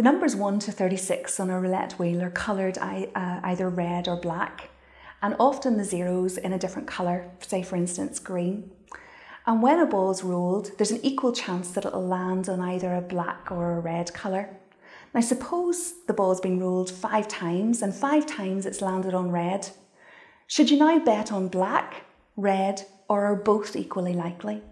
The numbers 1 to 36 on a roulette wheel are coloured uh, either red or black, and often the zeros in a different colour, say for instance green. And when a ball is rolled, there's an equal chance that it'll land on either a black or a red colour. Now suppose the ball's been rolled five times and five times it's landed on red. Should you now bet on black, red or are both equally likely?